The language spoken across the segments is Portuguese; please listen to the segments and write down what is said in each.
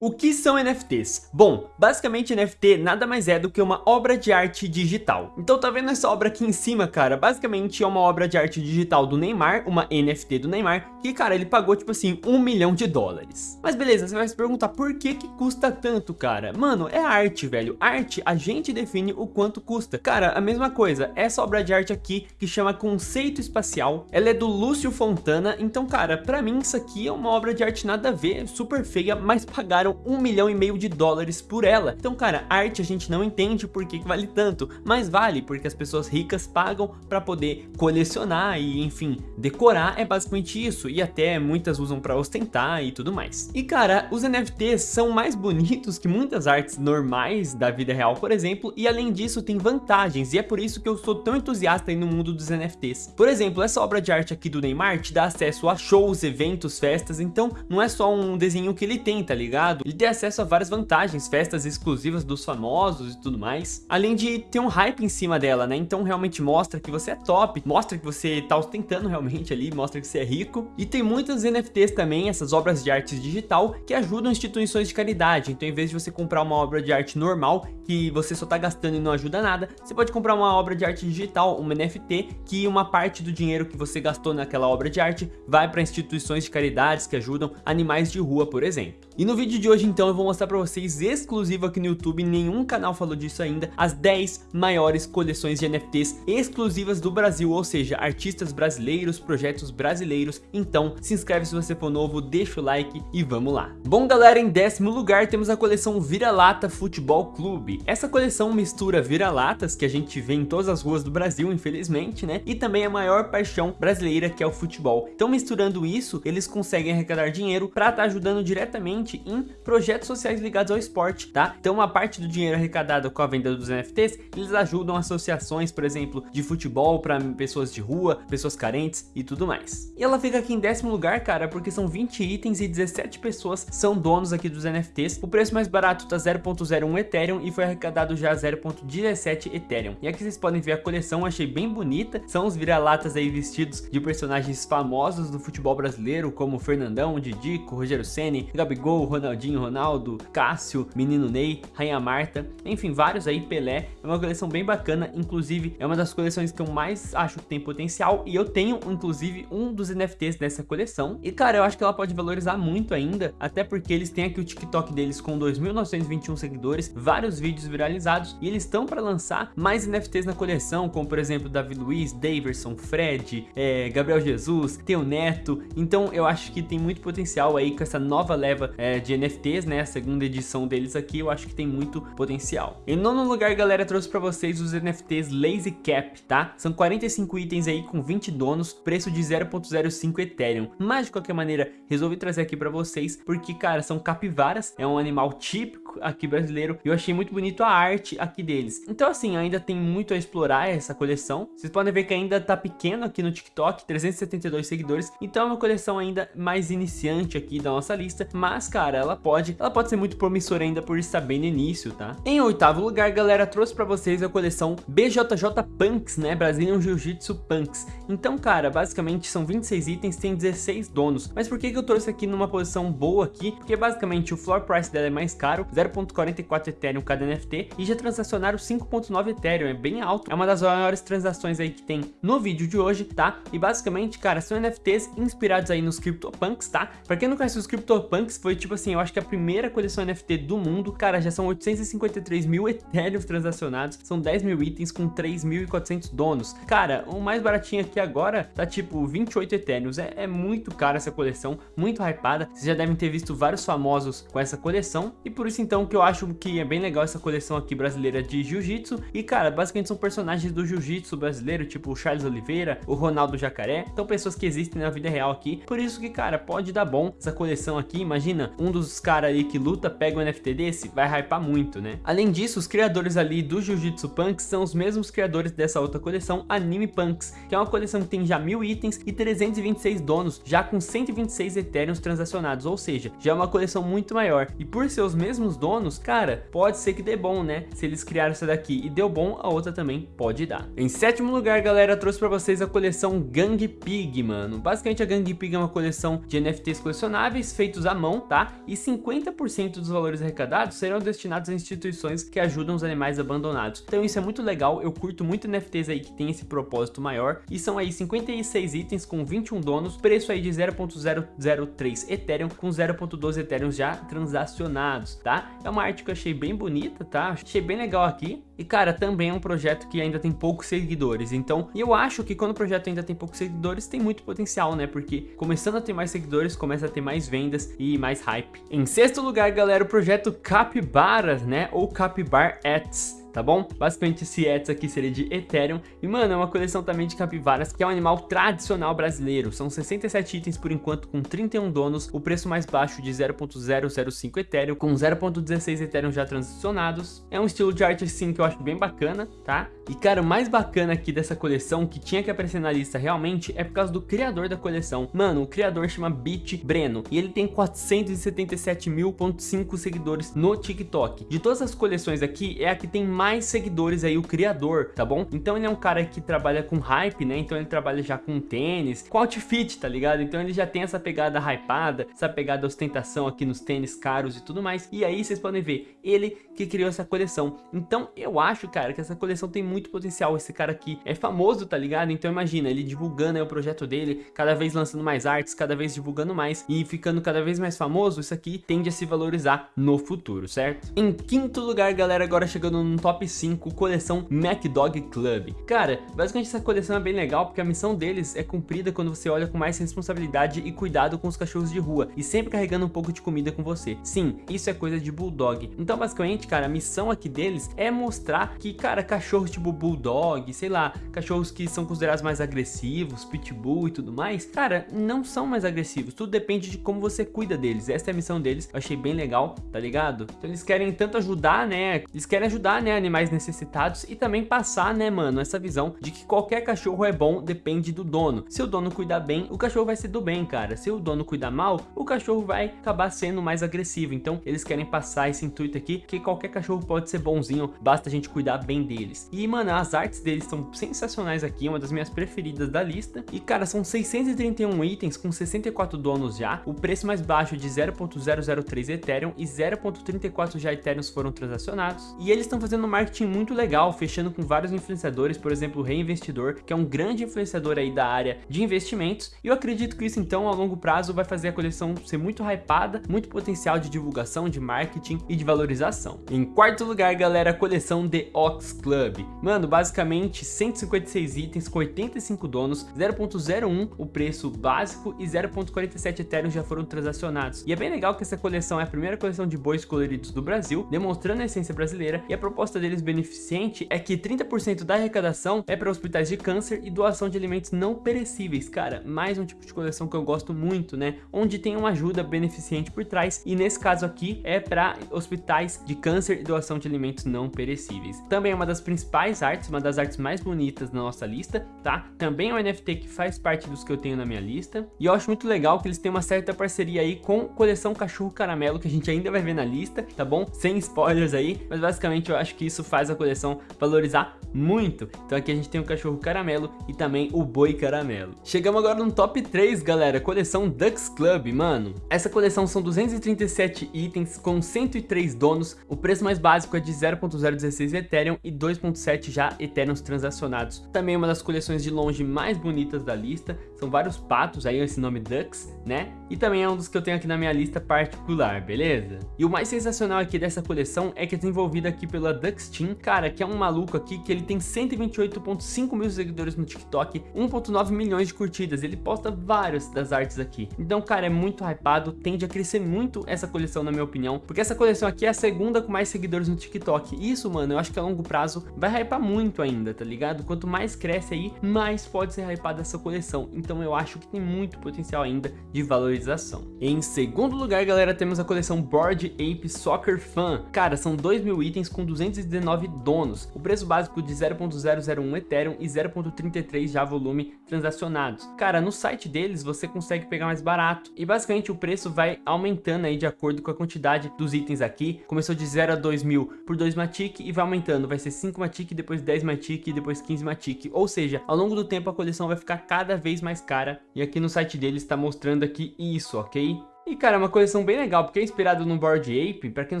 O que são NFTs? Bom, basicamente NFT nada mais é do que uma obra de arte digital. Então tá vendo essa obra aqui em cima, cara? Basicamente é uma obra de arte digital do Neymar, uma NFT do Neymar, que, cara, ele pagou, tipo assim, um milhão de dólares. Mas beleza, você vai se perguntar por que que custa tanto, cara? Mano, é arte, velho. Arte, a gente define o quanto custa. Cara, a mesma coisa, essa obra de arte aqui, que chama Conceito Espacial, ela é do Lúcio Fontana, então, cara, pra mim isso aqui é uma obra de arte nada a ver, super feia, mas pagaram pagaram um milhão e meio de dólares por ela. Então, cara, arte a gente não entende por que, vale tanto, mas vale porque as pessoas ricas pagam para poder colecionar e, enfim, decorar é basicamente isso. E até muitas usam para ostentar e tudo mais. E, cara, os NFTs são mais bonitos que muitas artes normais da vida real, por exemplo, e além disso tem vantagens, e é por isso que eu sou tão entusiasta aí no mundo dos NFTs. Por exemplo, essa obra de arte aqui do Neymar te dá acesso a shows, eventos, festas, então não é só um desenho que ele tem, tá ligado? Ele tem acesso a várias vantagens, festas exclusivas dos famosos e tudo mais, além de ter um hype em cima dela, né? Então realmente mostra que você é top, mostra que você tá ostentando realmente ali, mostra que você é rico. E tem muitas NFTs também, essas obras de arte digital, que ajudam instituições de caridade. Então em vez de você comprar uma obra de arte normal, que você só tá gastando e não ajuda nada, você pode comprar uma obra de arte digital, uma NFT, que uma parte do dinheiro que você gastou naquela obra de arte vai para instituições de caridades que ajudam animais de rua, por exemplo. E no vídeo de hoje então eu vou mostrar para vocês exclusivo aqui no YouTube, nenhum canal falou disso ainda, as 10 maiores coleções de NFTs exclusivas do Brasil, ou seja, artistas brasileiros, projetos brasileiros. Então se inscreve se você for novo, deixa o like e vamos lá. Bom galera, em décimo lugar temos a coleção Vira-Lata Futebol Clube. Essa coleção mistura vira-latas que a gente vê em todas as ruas do Brasil, infelizmente, né? E também a maior paixão brasileira que é o futebol. Então misturando isso, eles conseguem arrecadar dinheiro para estar tá ajudando diretamente em projetos sociais ligados ao esporte, tá? Então uma parte do dinheiro arrecadado com a venda dos NFTs, eles ajudam associações, por exemplo, de futebol para pessoas de rua, pessoas carentes e tudo mais. E ela fica aqui em décimo lugar, cara, porque são 20 itens e 17 pessoas são donos aqui dos NFTs. O preço mais barato tá 0.01 Ethereum e foi arrecadado já 0.17 Ethereum. E aqui vocês podem ver a coleção, achei bem bonita. São os vira-latas aí vestidos de personagens famosos do futebol brasileiro, como Fernandão, Didico, Rogério Ceni, Gabigol, Ronaldinho, Ronaldo, Cássio, Menino Ney, Rainha Marta, enfim, vários aí, Pelé. É uma coleção bem bacana, inclusive é uma das coleções que eu mais acho que tem potencial e eu tenho, inclusive, um dos NFTs dessa coleção. E, cara, eu acho que ela pode valorizar muito ainda, até porque eles têm aqui o TikTok deles com 2.921 seguidores, vários vídeos viralizados e eles estão para lançar mais NFTs na coleção, como, por exemplo, Davi Luiz, Daverson, Fred, é, Gabriel Jesus, Teu Neto. Então, eu acho que tem muito potencial aí com essa nova leva é, é, de NFTs, né? A segunda edição deles aqui, eu acho que tem muito potencial. Em nono lugar, galera, trouxe pra vocês os NFTs Lazy Cap, tá? São 45 itens aí com 20 donos, preço de 0.05 Ethereum. Mas, de qualquer maneira, resolvi trazer aqui pra vocês, porque, cara, são capivaras, é um animal típico aqui brasileiro, e eu achei muito bonito a arte aqui deles. Então, assim, ainda tem muito a explorar essa coleção. Vocês podem ver que ainda tá pequeno aqui no TikTok, 372 seguidores, então é uma coleção ainda mais iniciante aqui da nossa lista, mas, cara, cara, ela pode, ela pode ser muito promissora ainda por estar bem no início, tá? Em oitavo lugar, galera, trouxe pra vocês a coleção BJJ Punks, né? Brazilian Jiu-Jitsu Punks. Então, cara, basicamente são 26 itens, tem 16 donos. Mas por que que eu trouxe aqui numa posição boa aqui? Porque basicamente o floor price dela é mais caro, 0.44 Ethereum cada NFT, e já transacionaram 5.9 Ethereum, é bem alto. É uma das maiores transações aí que tem no vídeo de hoje, tá? E basicamente, cara, são NFTs inspirados aí nos CryptoPunks, tá? Pra quem não conhece os CryptoPunks, foi tipo assim, eu acho que a primeira coleção NFT do mundo, cara, já são 853 mil Ethereum transacionados, são 10 mil itens com 3.400 donos. Cara, o mais baratinho aqui agora tá tipo 28 Ethereum, é, é muito caro essa coleção, muito hypada, vocês já devem ter visto vários famosos com essa coleção, e por isso então que eu acho que é bem legal essa coleção aqui brasileira de Jiu-Jitsu, e cara, basicamente são personagens do Jiu-Jitsu brasileiro, tipo o Charles Oliveira, o Ronaldo Jacaré, então pessoas que existem na vida real aqui, por isso que cara, pode dar bom essa coleção aqui, imagina, um dos caras ali que luta pega um NFT desse, vai hypar muito, né? Além disso, os criadores ali do Jiu-Jitsu Punks são os mesmos criadores dessa outra coleção, Anime Punks, que é uma coleção que tem já mil itens e 326 donos, já com 126 Ethereums transacionados, ou seja, já é uma coleção muito maior. E por ser os mesmos donos, cara, pode ser que dê bom, né? Se eles criaram essa daqui e deu bom, a outra também pode dar. Em sétimo lugar, galera, trouxe pra vocês a coleção Gang Pig, mano. Basicamente, a Gang Pig é uma coleção de NFTs colecionáveis feitos à mão, tá? E 50% dos valores arrecadados serão destinados a instituições que ajudam os animais abandonados. Então isso é muito legal, eu curto muito NFTs aí que tem esse propósito maior. E são aí 56 itens com 21 donos, preço aí de 0.003 Ethereum com 0.12 Ethereum já transacionados, tá? É uma arte que eu achei bem bonita, tá? Achei bem legal aqui. E cara, também é um projeto que ainda tem poucos seguidores, então eu acho que quando o projeto ainda tem poucos seguidores, tem muito potencial, né? Porque começando a ter mais seguidores, começa a ter mais vendas e mais hype. Em sexto lugar, galera, o projeto Capybaras, né? Ou Capybar Ads tá bom? Basicamente esse Ets aqui seria de Ethereum. E, mano, é uma coleção também de capivaras, que é um animal tradicional brasileiro. São 67 itens por enquanto, com 31 donos. O preço mais baixo de 0.005 Ethereum, com 0.16 Ethereum já transicionados. É um estilo de arte, assim, que eu acho bem bacana, tá? E, cara, o mais bacana aqui dessa coleção, que tinha que aparecer na lista realmente, é por causa do criador da coleção. Mano, o criador chama Beat Breno, e ele tem 477.5 seguidores no TikTok. De todas as coleções aqui, é a que tem mais seguidores aí, o criador, tá bom? Então ele é um cara que trabalha com hype, né? Então ele trabalha já com tênis, com outfit, tá ligado? Então ele já tem essa pegada hypada, essa pegada ostentação aqui nos tênis caros e tudo mais. E aí vocês podem ver, ele que criou essa coleção. Então eu acho, cara, que essa coleção tem muito potencial. Esse cara aqui é famoso, tá ligado? Então imagina, ele divulgando aí o projeto dele, cada vez lançando mais artes, cada vez divulgando mais e ficando cada vez mais famoso, isso aqui tende a se valorizar no futuro, certo? Em quinto lugar, galera, agora chegando no top 5, coleção MacDog Club. Cara, basicamente essa coleção é bem legal porque a missão deles é cumprida quando você olha com mais responsabilidade e cuidado com os cachorros de rua e sempre carregando um pouco de comida com você. Sim, isso é coisa de Bulldog. Então basicamente, cara, a missão aqui deles é mostrar que, cara, cachorros tipo Bulldog, sei lá, cachorros que são considerados mais agressivos, Pitbull e tudo mais, cara, não são mais agressivos. Tudo depende de como você cuida deles. Essa é a missão deles. Eu achei bem legal, tá ligado? Então eles querem tanto ajudar, né? Eles querem ajudar, né, animais necessitados e também passar, né, mano, essa visão de que qualquer cachorro é bom, depende do dono. Se o dono cuidar bem, o cachorro vai ser do bem, cara. Se o dono cuidar mal, o cachorro vai acabar sendo mais agressivo. Então, eles querem passar esse intuito aqui, que qualquer cachorro pode ser bonzinho, basta a gente cuidar bem deles. E, mano, as artes deles são sensacionais aqui, uma das minhas preferidas da lista. E, cara, são 631 itens com 64 donos já. O preço mais baixo de 0.003 Ethereum e 0.34 já Ethereums foram transacionados. E eles estão fazendo marketing muito legal, fechando com vários influenciadores, por exemplo, o Reinvestidor, que é um grande influenciador aí da área de investimentos. E eu acredito que isso, então, a longo prazo vai fazer a coleção ser muito hypada, muito potencial de divulgação, de marketing e de valorização. Em quarto lugar, galera, a coleção The Ox Club. Mano, basicamente 156 itens com 85 donos, 0.01 o preço básico e 0.47 Ethereum já foram transacionados. E é bem legal que essa coleção é a primeira coleção de bois coloridos do Brasil, demonstrando a essência brasileira e a proposta deles beneficente é que 30% da arrecadação é para hospitais de câncer e doação de alimentos não perecíveis. Cara, mais um tipo de coleção que eu gosto muito, né? Onde tem uma ajuda beneficente por trás e nesse caso aqui é para hospitais de câncer e doação de alimentos não perecíveis. Também é uma das principais artes, uma das artes mais bonitas da nossa lista, tá? Também é um NFT que faz parte dos que eu tenho na minha lista. E eu acho muito legal que eles têm uma certa parceria aí com coleção Cachorro Caramelo, que a gente ainda vai ver na lista, tá bom? Sem spoilers aí, mas basicamente eu acho que isso faz a coleção valorizar muito. Então aqui a gente tem o cachorro caramelo e também o boi caramelo. Chegamos agora no top 3, galera, coleção Ducks Club, mano. Essa coleção são 237 itens com 103 donos, o preço mais básico é de 0.016 Ethereum e 2.7 já Ethereums transacionados. Também uma das coleções de longe mais bonitas da lista, são vários patos, aí esse nome Ducks, né? E também é um dos que eu tenho aqui na minha lista particular, beleza? E o mais sensacional aqui dessa coleção é que é desenvolvida aqui pela Ducks Team, cara, que é um maluco aqui que ele tem 128.5 mil seguidores no TikTok, 1.9 milhões de curtidas, ele posta várias das artes aqui. Então, cara, é muito hypado, tende a crescer muito essa coleção na minha opinião, porque essa coleção aqui é a segunda com mais seguidores no TikTok. Isso, mano, eu acho que a longo prazo vai hypar muito ainda, tá ligado? Quanto mais cresce aí, mais pode ser hypada essa coleção. Então eu acho que tem muito potencial ainda de valorização. Em segundo lugar, galera, temos a coleção Board Ape Soccer Fan. Cara, são 2 mil itens com 210 419 donos, o preço básico de 0.001 Ethereum e 0.33 já volume transacionados. Cara, no site deles você consegue pegar mais barato e basicamente o preço vai aumentando aí de acordo com a quantidade dos itens aqui. Começou de 0 a 2 mil por 2 Matic e vai aumentando, vai ser 5 Matic, depois 10 Matic depois 15 Matic. Ou seja, ao longo do tempo a coleção vai ficar cada vez mais cara e aqui no site deles está mostrando aqui isso, ok? E cara, é uma coleção bem legal, porque é inspirado no Bored Ape, pra quem não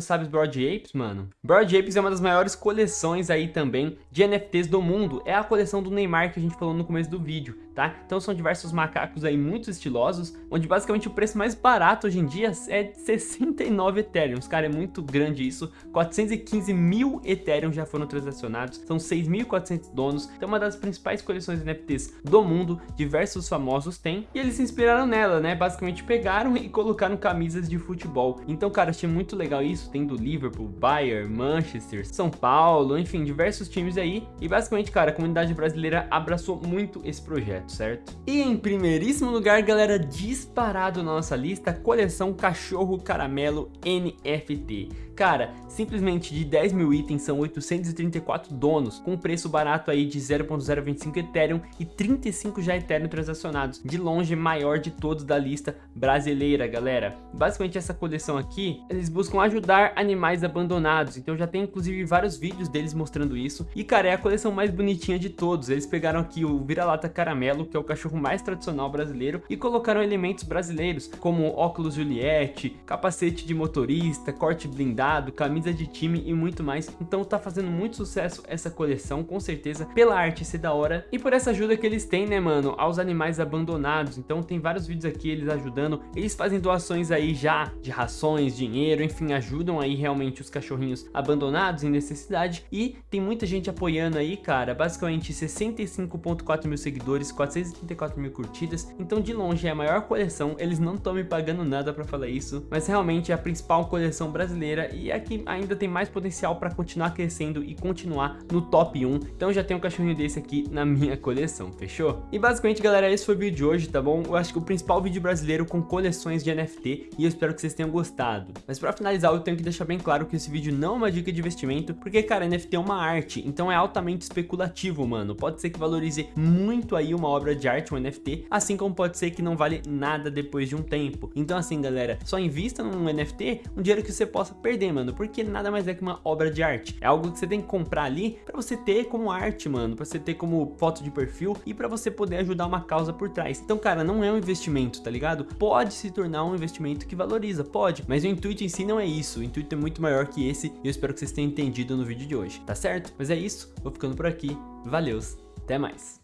sabe os Bored Apes, mano. Bored Apes é uma das maiores coleções aí também de NFTs do mundo, é a coleção do Neymar que a gente falou no começo do vídeo tá? Então são diversos macacos aí muito estilosos, onde basicamente o preço mais barato hoje em dia é de 69 Ethereum. Cara, é muito grande isso. 415 mil Ethereum já foram transacionados, são 6.400 donos. Então uma das principais coleções NFTs do mundo, diversos famosos têm, e eles se inspiraram nela, né? Basicamente pegaram e colocaram camisas de futebol. Então, cara, achei muito legal isso, tem do Liverpool, Bayern, Manchester, São Paulo, enfim, diversos times aí. E basicamente, cara, a comunidade brasileira abraçou muito esse projeto certo? E em primeiríssimo lugar, galera, disparado na nossa lista, coleção Cachorro Caramelo NFT. Cara, simplesmente de 10 mil itens são 834 donos, com preço barato aí de 0.025 Ethereum e 35 já Ethereum transacionados, de longe maior de todos da lista brasileira, galera. Basicamente essa coleção aqui, eles buscam ajudar animais abandonados, então já tem inclusive vários vídeos deles mostrando isso. E cara, é a coleção mais bonitinha de todos, eles pegaram aqui o vira-lata caramelo, que é o cachorro mais tradicional brasileiro, e colocaram elementos brasileiros, como óculos Juliette, capacete de motorista, corte blindado, camisa de time e muito mais. Então tá fazendo muito sucesso essa coleção, com certeza, pela arte ser da hora e por essa ajuda que eles têm, né, mano, aos animais abandonados. Então tem vários vídeos aqui eles ajudando, eles fazem doações aí já de rações, dinheiro, enfim, ajudam aí realmente os cachorrinhos abandonados em necessidade e tem muita gente apoiando aí, cara, basicamente 65.4 mil seguidores, 434 mil curtidas, então de longe é a maior coleção, eles não estão me pagando nada pra falar isso, mas realmente é a principal coleção brasileira e é que ainda tem mais potencial para continuar crescendo e continuar no top 1. Então já tenho um cachorrinho desse aqui na minha coleção, fechou? E basicamente, galera, esse foi o vídeo de hoje, tá bom? Eu acho que o principal vídeo brasileiro com coleções de NFT e eu espero que vocês tenham gostado. Mas para finalizar, eu tenho que deixar bem claro que esse vídeo não é uma dica de investimento, porque, cara, NFT é uma arte, então é altamente especulativo, mano. Pode ser que valorize muito aí uma obra de arte, um NFT, assim como pode ser que não vale nada depois de um tempo. Então assim, galera, só invista num NFT, um dinheiro que você possa perder mano, porque nada mais é que uma obra de arte. É algo que você tem que comprar ali pra você ter como arte, mano, pra você ter como foto de perfil e pra você poder ajudar uma causa por trás. Então, cara, não é um investimento, tá ligado? Pode se tornar um investimento que valoriza, pode, mas o intuito em si não é isso. O intuito é muito maior que esse e eu espero que vocês tenham entendido no vídeo de hoje, tá certo? Mas é isso, vou ficando por aqui. Valeus, até mais.